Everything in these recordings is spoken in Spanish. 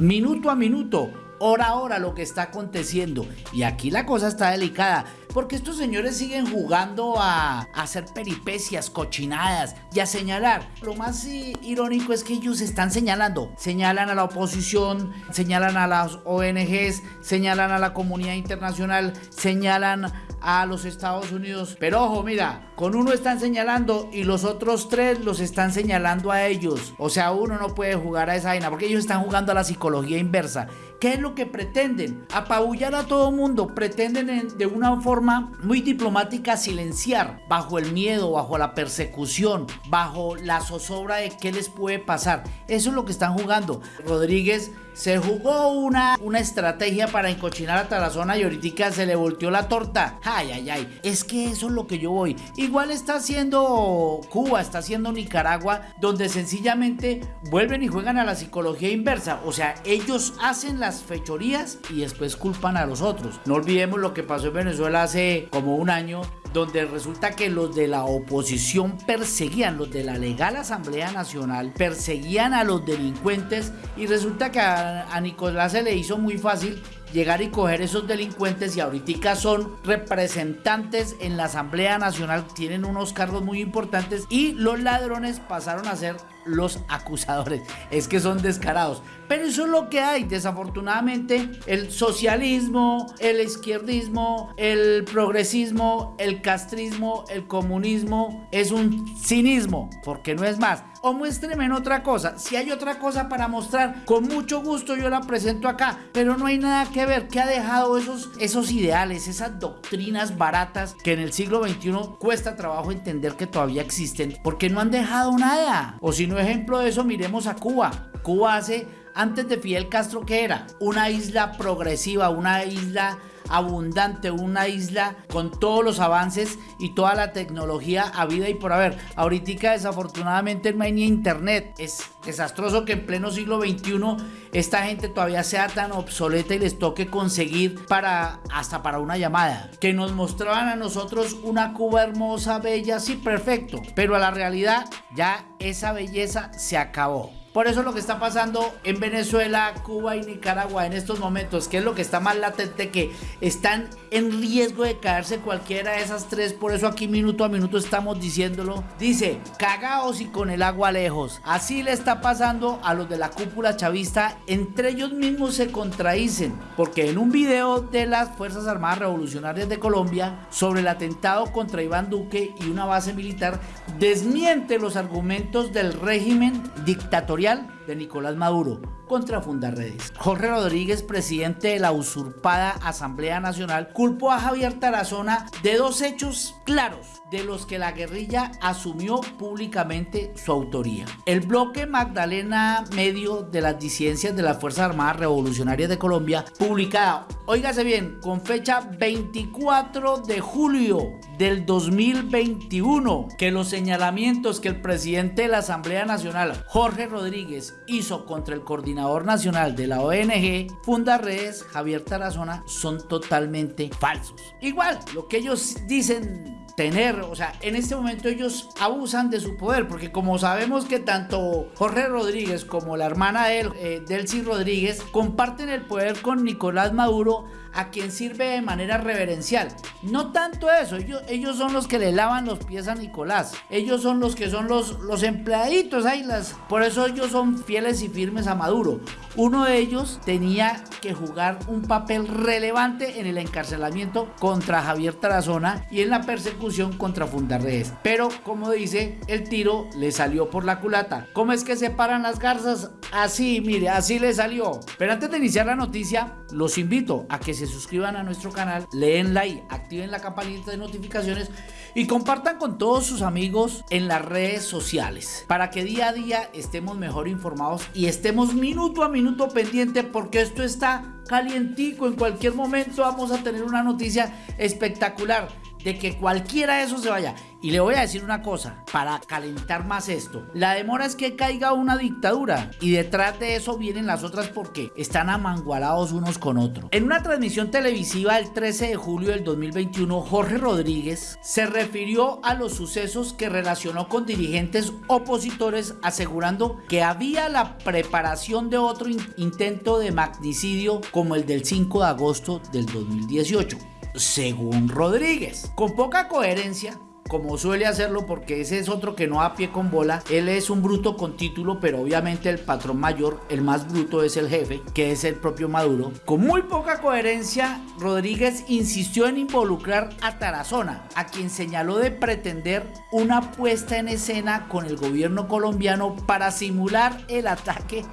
minuto a minuto, hora a hora lo que está aconteciendo. Y aquí la cosa está delicada, porque estos señores siguen jugando a, hacer peripecias, cochinadas y a señalar. Lo más irónico es que ellos están señalando. Señalan a la oposición, señalan a las ONGs, señalan a la comunidad internacional, señalan a los Estados Unidos. Pero ojo, mira, con uno están señalando y los otros tres los están señalando a ellos. O sea, uno no puede jugar a esa vaina porque ellos están jugando a la psicología inversa. ¿Qué es lo que pretenden? Apabullar a todo mundo. Pretenden de una forma muy diplomática silenciar bajo el miedo, bajo la persecución, bajo la zozobra de qué les puede pasar. Eso es lo que están jugando. Rodríguez se jugó una, una estrategia para encochinar a Tarazona y ahorita se le volteó la torta. Ay, ay, ay. Es que eso es lo que yo voy. Igual está haciendo Cuba, está haciendo Nicaragua, donde sencillamente vuelven y juegan a la psicología inversa. O sea, ellos hacen las fechorías y después culpan a los otros. No olvidemos lo que pasó en Venezuela hace como un año donde resulta que los de la oposición perseguían, los de la legal Asamblea Nacional, perseguían a los delincuentes y resulta que a, Nicolás se le hizo muy fácil llegar y coger esos delincuentes y ahorita son representantes en la Asamblea Nacional, tienen unos cargos muy importantes y los ladrones pasaron a ser los acusadores. Es que son descarados. Pero eso es lo que hay. Desafortunadamente, el socialismo, el izquierdismo, el progresismo, el castrismo, el comunismo es un cinismo, porque no es más. O muéstreme en otra cosa. Si hay otra cosa para mostrar, con mucho gusto yo la presento acá. Pero no hay nada que ver que ha dejado esos, esos ideales, esas doctrinas baratas que en el siglo XXI cuesta trabajo entender que todavía existen, porque no han dejado nada. O si no ejemplo de eso, miremos a Cuba. Cuba hace, antes de Fidel Castro, ¿qué era? Una isla progresiva, una isla abundante, una isla con todos los avances y toda la tecnología a vida y por haber. Ahorita desafortunadamente no hay ni internet. Es desastroso que en pleno siglo XXI esta gente todavía sea tan obsoleta y les toque conseguir para hasta para una llamada. Que nos mostraban a nosotros una Cuba hermosa, bella, sí, perfecto. Pero a la realidad ya esa belleza se acabó. Por eso lo que está pasando en Venezuela, Cuba y Nicaragua en estos momentos, que es lo que está más latente, que están en riesgo de caerse cualquiera de esas tres. Por eso aquí minuto a minuto estamos diciéndolo. Dice, cagaos y con el agua lejos. Así le está pasando a los de la cúpula chavista. Entre ellos mismos se contradicen. Porque en un video de las Fuerzas Armadas Revolucionarias de Colombia sobre el atentado contra Iván Duque y una base militar, desmiente los argumentos del régimen dictatorial de Nicolás Maduro contra Fundarredes. Jorge Rodríguez, presidente de la usurpada Asamblea Nacional, culpó a Javier Tarazona de dos hechos claros de los que la guerrilla asumió públicamente su autoría. El bloque Magdalena Medio de las disidencias de las Fuerzas Armadas Revolucionarias de Colombia, publicada, óigase bien, con fecha 24 de julio del 2021, que los señalamientos que el presidente de la Asamblea Nacional, Jorge Rodríguez, hizo contra el coordinador nacional de la ONG Fundarredes, Javier Tarazona, son totalmente falsos. Igual, lo que ellos dicen tener, o sea, en este momento ellos abusan de su poder, porque como sabemos que tanto Jorge Rodríguez como la hermana de él, eh, Delcy Rodríguez, comparten el poder con Nicolás Maduro, a quien sirve de manera reverencial. No tanto eso, ellos, son los que le lavan los pies a Nicolás. Ellos son los que son los, los empleaditos, ahí las, por eso ellos son fieles y firmes a Maduro. Uno de ellos tenía que jugar un papel relevante en el encarcelamiento contra Javier Tarazona y en la persecución contra Fundarredes. Pero como dice, el tiro le salió por la culata. ¿Cómo es que se paran las garzas? Así, mire, así le salió. Pero antes de iniciar la noticia, los invito a que se suscriban a nuestro canal, leen like, activen la campanita de notificaciones y compartan con todos sus amigos en las redes sociales para que día a día estemos mejor informados y estemos minuto a minuto pendiente porque esto está calientico en cualquier momento vamos a tener una noticia espectacular de que cualquiera de esos se vaya. Y le voy a decir una cosa, para calentar más esto. La demora es que caiga una dictadura y detrás de eso vienen las otras porque están amangualados unos con otros. En una transmisión televisiva el 13 de julio del 2021, Jorge Rodríguez se refirió a los sucesos que relacionó con dirigentes opositores asegurando que había la preparación de otro intento de magnicidio como el del 5 de agosto del 2018 según Rodríguez. Con poca coherencia, como suele hacerlo porque ese es otro que no a pie con bola. Él es un bruto con título, pero obviamente el patrón mayor, el más bruto es el jefe, que es el propio Maduro. Con muy poca coherencia, Rodríguez insistió en involucrar a Tarazona, a quien señaló de pretender una puesta en escena con el gobierno colombiano para simular el ataque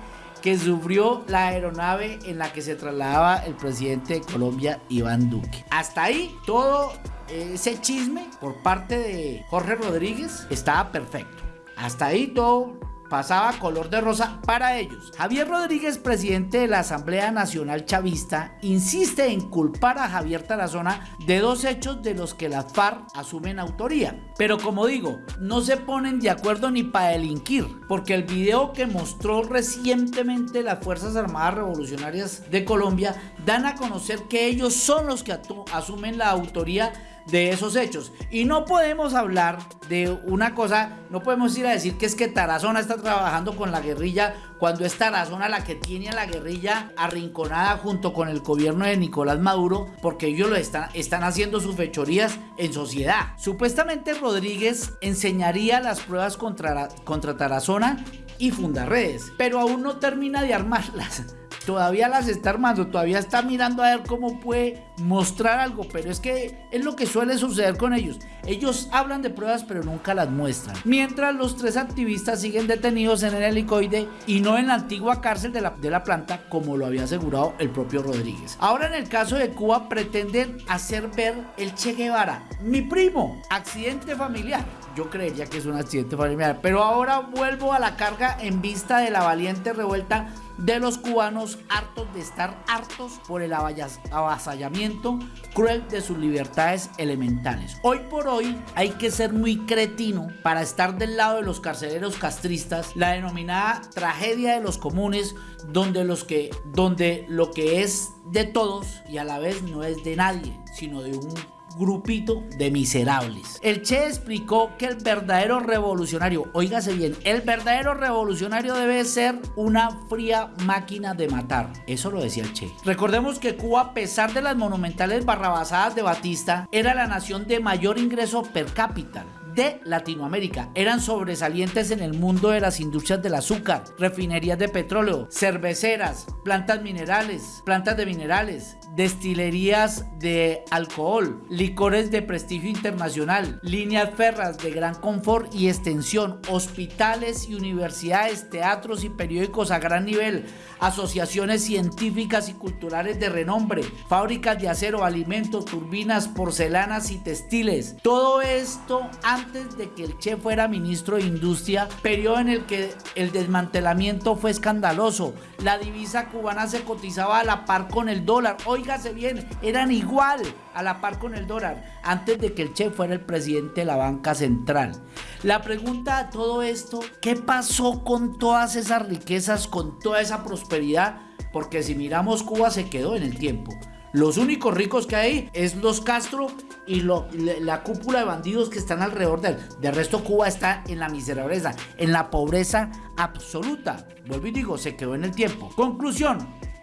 que sufrió la aeronave en la que se trasladaba el presidente de Colombia, Iván Duque. Hasta ahí todo ese chisme por parte de Jorge Rodríguez estaba perfecto. Hasta ahí todo pasaba color de rosa para ellos. Javier Rodríguez, presidente de la Asamblea Nacional Chavista, insiste en culpar a Javier Tarazona de dos hechos de los que las FARC asumen autoría. Pero como digo, no se ponen de acuerdo ni para delinquir, porque el video que mostró recientemente las Fuerzas Armadas Revolucionarias de Colombia dan a conocer que ellos son los que asumen la autoría de esos hechos. Y no podemos hablar de una cosa, no podemos ir a decir que es que Tarazona está trabajando con la guerrilla cuando es Tarazona la que tiene a la guerrilla arrinconada junto con el gobierno de Nicolás Maduro porque ellos lo están, haciendo sus fechorías en sociedad. Supuestamente Rodríguez enseñaría las pruebas contra, contra Tarazona y redes pero aún no termina de armarlas todavía las está armando, todavía está mirando a ver cómo puede mostrar algo, pero es que es lo que suele suceder con ellos. Ellos hablan de pruebas pero nunca las muestran. Mientras los tres activistas siguen detenidos en el helicoide y no en la antigua cárcel de la, de la planta como lo había asegurado el propio Rodríguez. Ahora en el caso de Cuba pretenden hacer ver el Che Guevara, mi primo, accidente familiar. Yo creía que es un accidente familiar, pero ahora vuelvo a la carga en vista de la valiente revuelta de los cubanos hartos de estar hartos por el avasallamiento cruel de sus libertades elementales. Hoy por hoy hay que ser muy cretino para estar del lado de los carceleros castristas, la denominada tragedia de los comunes, donde, los que, donde lo que es de todos y a la vez no es de nadie, sino de un grupito de miserables. El Che explicó que el verdadero revolucionario, oígase bien, el verdadero revolucionario debe ser una fría máquina de matar. Eso lo decía el Che. Recordemos que Cuba, a pesar de las monumentales barrabasadas de Batista, era la nación de mayor ingreso per cápita de Latinoamérica. Eran sobresalientes en el mundo de las industrias del azúcar, refinerías de petróleo, cerveceras, plantas minerales, plantas de minerales, destilerías de alcohol, licores de prestigio internacional, líneas ferras de gran confort y extensión, hospitales y universidades, teatros y periódicos a gran nivel, asociaciones científicas y culturales de renombre, fábricas de acero, alimentos, turbinas, porcelanas y textiles. Todo esto antes de que el Che fuera ministro de Industria, periodo en el que el desmantelamiento fue escandaloso. La divisa cubana se cotizaba a la par con el dólar. Óigase bien, eran igual a la par con el dólar antes de que el Che fuera el presidente de la banca central. La pregunta a todo esto, ¿qué pasó con todas esas riquezas, con toda esa prosperidad? Porque si miramos Cuba se quedó en el tiempo. Los únicos ricos que hay es los Castro y la cúpula de bandidos que están alrededor de él. De resto, Cuba está en la miserableza, en la pobreza absoluta. Vuelvo y digo, se quedó en el tiempo. Conclusión.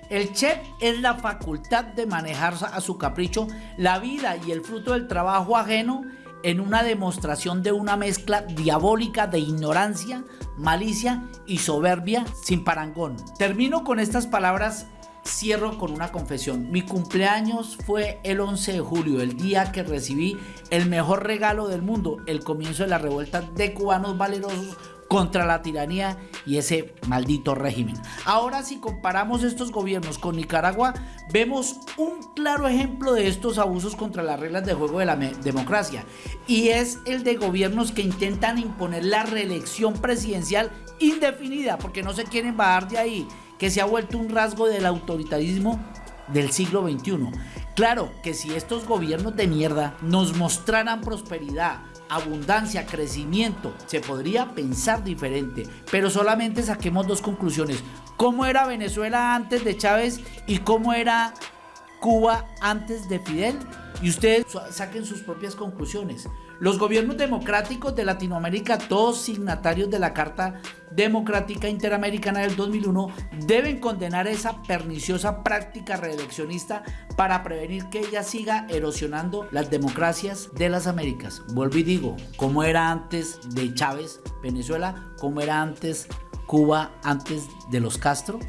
El chef es la facultad de manejar a su capricho la vida y el fruto del trabajo ajeno en una demostración de una mezcla diabólica de ignorancia, malicia y soberbia sin parangón. Termino con estas palabras cierro con una confesión. Mi cumpleaños fue el 11 de julio, el día que recibí el mejor regalo del mundo, el comienzo de la revuelta de cubanos valerosos contra la tiranía y ese maldito régimen. Ahora si comparamos estos gobiernos con Nicaragua, vemos un claro ejemplo de estos abusos contra las reglas de juego de la democracia y es el de gobiernos que intentan imponer la reelección presidencial indefinida porque no se quieren bajar de ahí que se ha vuelto un rasgo del autoritarismo del siglo XXI. Claro que si estos gobiernos de mierda nos mostraran prosperidad, abundancia, crecimiento, se podría pensar diferente, pero solamente saquemos dos conclusiones. ¿Cómo era Venezuela antes de Chávez y cómo era Cuba antes de Fidel? Y ustedes saquen sus propias conclusiones. Los gobiernos democráticos de Latinoamérica, todos signatarios de la Carta Democrática Interamericana del 2001, deben condenar esa perniciosa práctica reeleccionista para prevenir que ella siga erosionando las democracias de las Américas. Vuelvo y digo, como era antes de Chávez, Venezuela, como era antes Cuba, antes de los Castro.